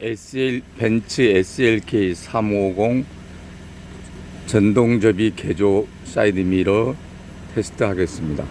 SL 벤츠 SLK 350 전동접이 개조 사이드 미러 테스트 하겠습니다.